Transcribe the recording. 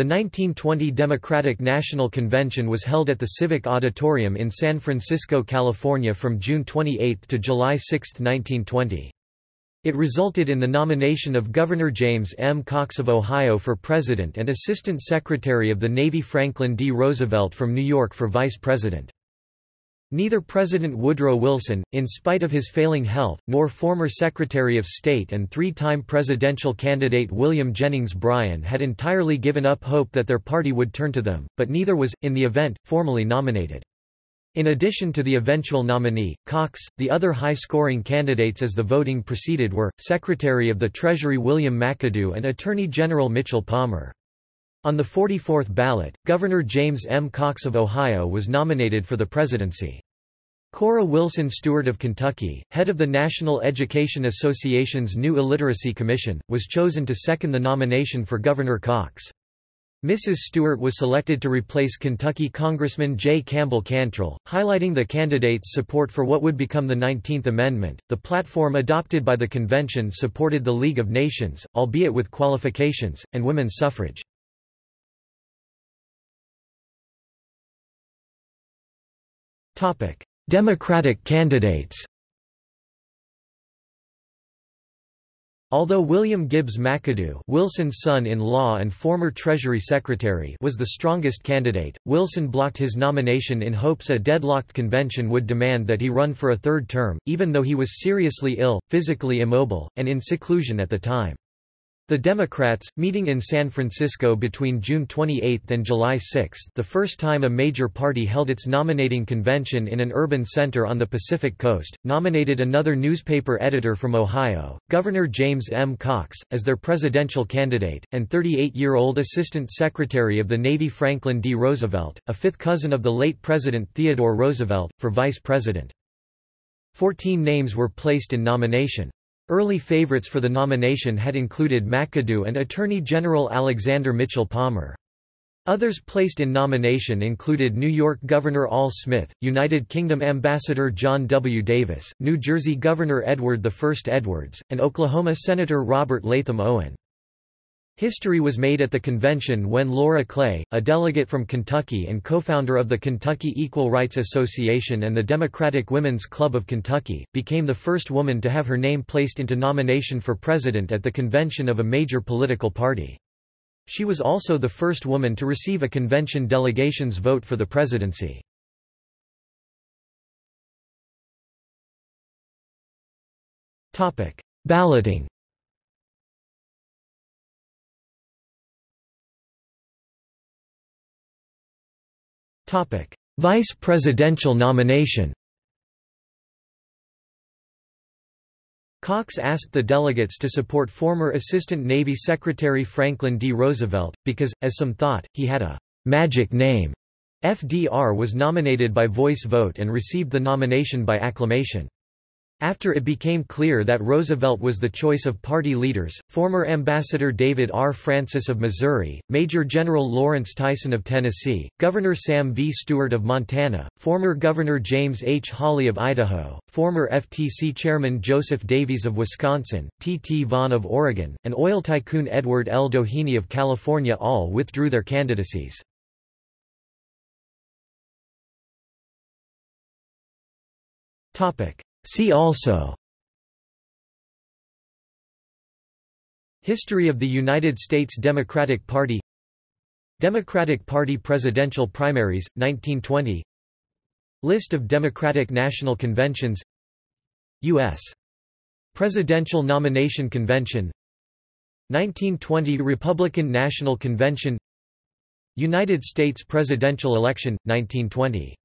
The 1920 Democratic National Convention was held at the Civic Auditorium in San Francisco, California from June 28 to July 6, 1920. It resulted in the nomination of Governor James M. Cox of Ohio for president and Assistant Secretary of the Navy Franklin D. Roosevelt from New York for vice president. Neither President Woodrow Wilson, in spite of his failing health, nor former Secretary of State and three-time presidential candidate William Jennings Bryan had entirely given up hope that their party would turn to them, but neither was, in the event, formally nominated. In addition to the eventual nominee, Cox, the other high-scoring candidates as the voting proceeded were, Secretary of the Treasury William McAdoo and Attorney General Mitchell Palmer. On the 44th ballot, Governor James M. Cox of Ohio was nominated for the presidency. Cora Wilson Stewart of Kentucky, head of the National Education Association's new Illiteracy Commission, was chosen to second the nomination for Governor Cox. Mrs. Stewart was selected to replace Kentucky Congressman J. Campbell Cantrell, highlighting the candidate's support for what would become the 19th Amendment. The platform adopted by the convention supported the League of Nations, albeit with qualifications, and women's suffrage. Democratic candidates Although William Gibbs McAdoo Wilson's son-in-law and former Treasury Secretary was the strongest candidate, Wilson blocked his nomination in hopes a deadlocked convention would demand that he run for a third term, even though he was seriously ill, physically immobile, and in seclusion at the time. The Democrats, meeting in San Francisco between June 28 and July 6 the first time a major party held its nominating convention in an urban center on the Pacific Coast, nominated another newspaper editor from Ohio, Governor James M. Cox, as their presidential candidate, and 38-year-old Assistant Secretary of the Navy Franklin D. Roosevelt, a fifth cousin of the late President Theodore Roosevelt, for vice president. Fourteen names were placed in nomination. Early favorites for the nomination had included McAdoo and Attorney General Alexander Mitchell Palmer. Others placed in nomination included New York Governor Al Smith, United Kingdom Ambassador John W. Davis, New Jersey Governor Edward I Edwards, and Oklahoma Senator Robert Latham Owen. History was made at the convention when Laura Clay, a delegate from Kentucky and co-founder of the Kentucky Equal Rights Association and the Democratic Women's Club of Kentucky, became the first woman to have her name placed into nomination for president at the convention of a major political party. She was also the first woman to receive a convention delegation's vote for the presidency. Balloting Vice presidential nomination Cox asked the delegates to support former Assistant Navy Secretary Franklin D. Roosevelt, because, as some thought, he had a «magic name». FDR was nominated by voice vote and received the nomination by acclamation. After it became clear that Roosevelt was the choice of party leaders, former Ambassador David R. Francis of Missouri, Major General Lawrence Tyson of Tennessee, Governor Sam V. Stewart of Montana, former Governor James H. Hawley of Idaho, former FTC Chairman Joseph Davies of Wisconsin, T. T. Vaughn of Oregon, and oil tycoon Edward L. Doheny of California all withdrew their candidacies. Topic. See also History of the United States Democratic Party Democratic Party presidential primaries, 1920 List of Democratic National Conventions U.S. Presidential Nomination Convention 1920 Republican National Convention United States presidential election, 1920